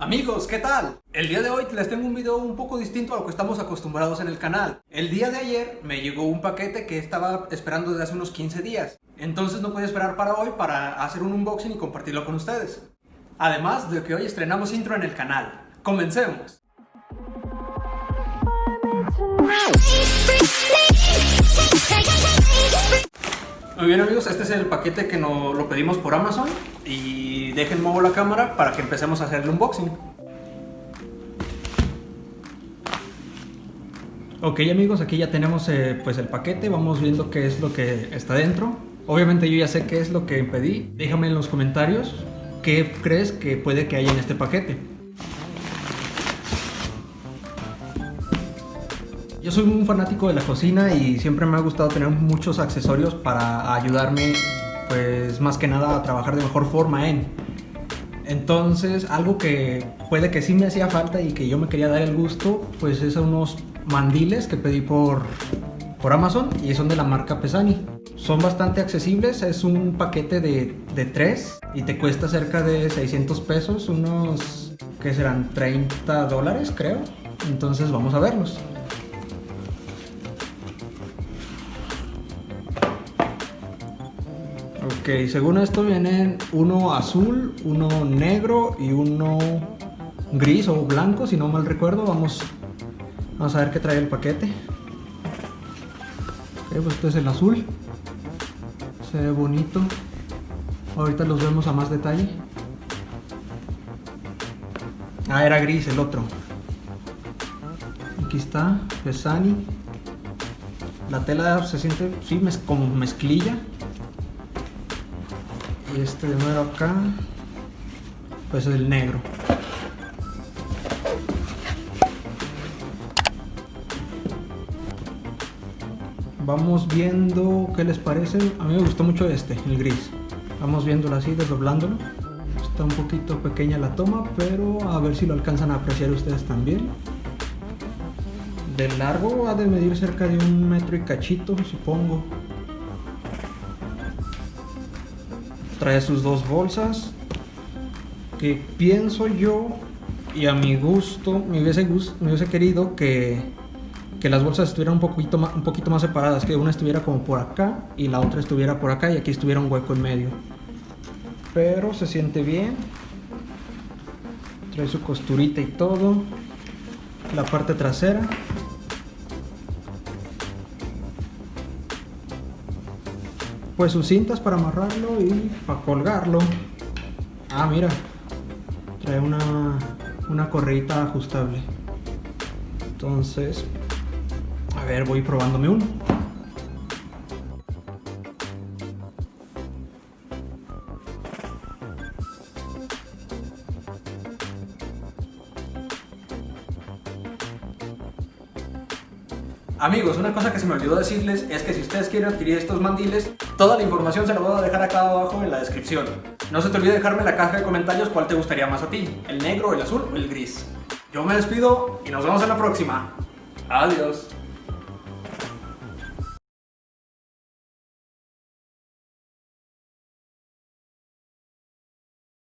Amigos, ¿qué tal? El día de hoy les tengo un video un poco distinto a lo que estamos acostumbrados en el canal. El día de ayer me llegó un paquete que estaba esperando desde hace unos 15 días. Entonces no pude esperar para hoy para hacer un unboxing y compartirlo con ustedes. Además de que hoy estrenamos intro en el canal. ¡Comencemos! Muy bien amigos, este es el paquete que nos lo pedimos por Amazon y dejen mover la cámara para que empecemos a hacer el unboxing. Ok amigos, aquí ya tenemos eh, pues el paquete, vamos viendo qué es lo que está dentro. Obviamente yo ya sé qué es lo que pedí, déjame en los comentarios qué crees que puede que haya en este paquete. Yo soy un fanático de la cocina y siempre me ha gustado tener muchos accesorios para ayudarme, pues más que nada a trabajar de mejor forma en. Entonces, algo que puede que sí me hacía falta y que yo me quería dar el gusto, pues es unos mandiles que pedí por, por Amazon y son de la marca Pesani. Son bastante accesibles, es un paquete de, de 3 y te cuesta cerca de 600 pesos, unos que serán 30 dólares creo. Entonces vamos a verlos. Según esto vienen uno azul, uno negro y uno gris o blanco, si no mal recuerdo. Vamos, vamos a ver qué trae el paquete. Ok, pues este es el azul. Se ve bonito. Ahorita los vemos a más detalle. Ah, era gris el otro. Aquí está, Pesani. La tela se siente, sí, como mezclilla y este de nuevo acá pues es el negro. Vamos viendo qué les parece a mí me gustó mucho este, el gris. Vamos viéndolo así, desdoblándolo. Está un poquito pequeña la toma pero a ver si lo alcanzan a apreciar ustedes también. De largo ha de medir cerca de un metro y cachito supongo trae sus dos bolsas que pienso yo y a mi gusto me hubiese, me hubiese querido que, que, las bolsas estuvieran un poquito, más, un poquito más separadas que una estuviera como por acá y la otra estuviera por acá y aquí estuviera un hueco en medio. Pero se siente bien. Trae su costurita y todo. La parte trasera pues sus cintas para amarrarlo y para colgarlo. Ah, mira, trae una, una correita ajustable. Entonces, a ver, voy probándome uno. Amigos, una cosa que se me olvidó decirles es que si ustedes quieren adquirir estos mandiles, toda la información se la voy a dejar acá abajo en la descripción. No se te olvide dejarme en la caja de comentarios cuál te gustaría más a ti, el negro, el azul o el gris. Yo me despido y nos vemos en la próxima. Adiós.